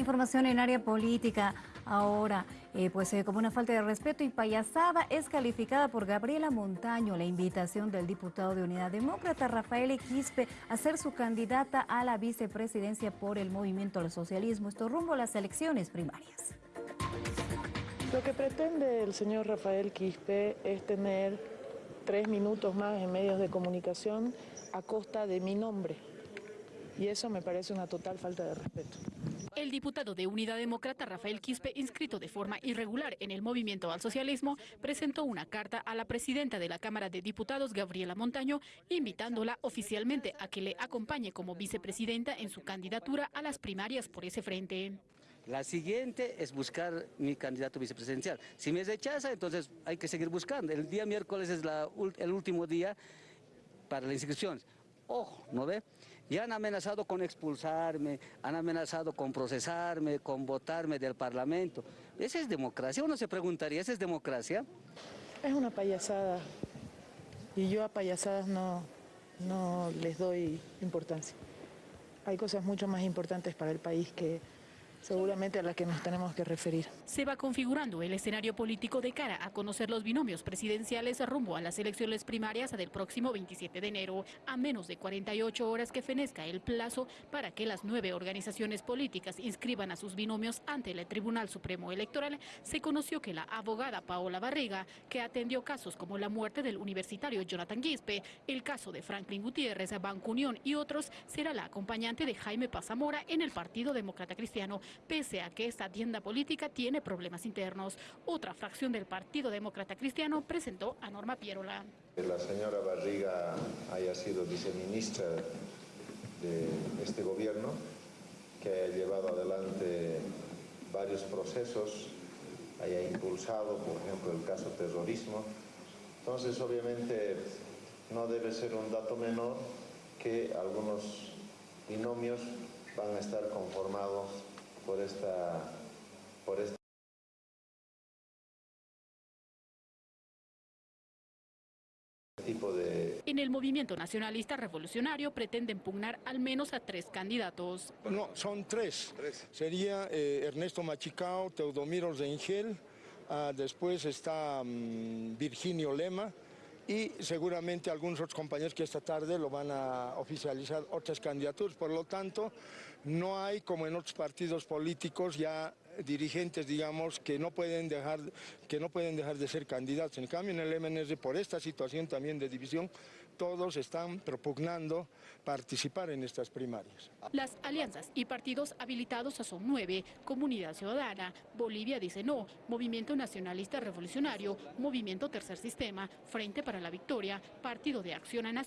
Información en área política. Ahora, eh, pues eh, como una falta de respeto y payasada es calificada por Gabriela Montaño la invitación del diputado de Unidad Demócrata Rafael Quispe a ser su candidata a la vicepresidencia por el Movimiento al Socialismo. Esto rumbo a las elecciones primarias. Lo que pretende el señor Rafael Quispe es tener tres minutos más en medios de comunicación a costa de mi nombre. Y eso me parece una total falta de respeto. El diputado de Unidad Demócrata Rafael Quispe, inscrito de forma irregular en el movimiento al socialismo, presentó una carta a la presidenta de la Cámara de Diputados, Gabriela Montaño, invitándola oficialmente a que le acompañe como vicepresidenta en su candidatura a las primarias por ese frente. La siguiente es buscar mi candidato vicepresidencial. Si me rechaza, entonces hay que seguir buscando. El día miércoles es el último día para la inscripción. Ojo, ¿no ve? Ya han amenazado con expulsarme, han amenazado con procesarme, con votarme del Parlamento. ¿Esa es democracia? Uno se preguntaría, ¿esa es democracia? Es una payasada y yo a payasadas no, no les doy importancia. Hay cosas mucho más importantes para el país que seguramente a la que nos tenemos que referir. Se va configurando el escenario político de cara a conocer los binomios presidenciales rumbo a las elecciones primarias del próximo 27 de enero, a menos de 48 horas que fenezca el plazo para que las nueve organizaciones políticas inscriban a sus binomios ante el Tribunal Supremo Electoral, se conoció que la abogada Paola Barriga, que atendió casos como la muerte del universitario Jonathan Guispe, el caso de Franklin Gutiérrez, Banco Unión y otros, será la acompañante de Jaime Pazamora en el Partido Demócrata Cristiano, pese a que esta tienda política tiene problemas internos. Otra fracción del Partido Demócrata Cristiano presentó a Norma Pierola. La señora Barriga haya sido viceministra de este gobierno, que haya llevado adelante varios procesos, haya impulsado, por ejemplo, el caso terrorismo. Entonces, obviamente, no debe ser un dato menor que algunos binomios van a estar conformados por esta, por esta tipo de... En el movimiento nacionalista revolucionario pretenden pugnar al menos a tres candidatos. No, son tres. Sería eh, Ernesto Machicao, Teodomiro Rengel, ah, después está mm, Virginio Lema, y seguramente algunos otros compañeros que esta tarde lo van a oficializar otras candidaturas. Por lo tanto, no hay, como en otros partidos políticos, ya dirigentes, digamos, que no pueden dejar, que no pueden dejar de ser candidatos. En cambio, en el MNR, por esta situación también de división, todos están propugnando participar en estas primarias. Las alianzas y partidos habilitados son nueve, Comunidad Ciudadana, Bolivia dice no, Movimiento Nacionalista Revolucionario, Movimiento Tercer Sistema, Frente para la Victoria, Partido de Acción a Nación.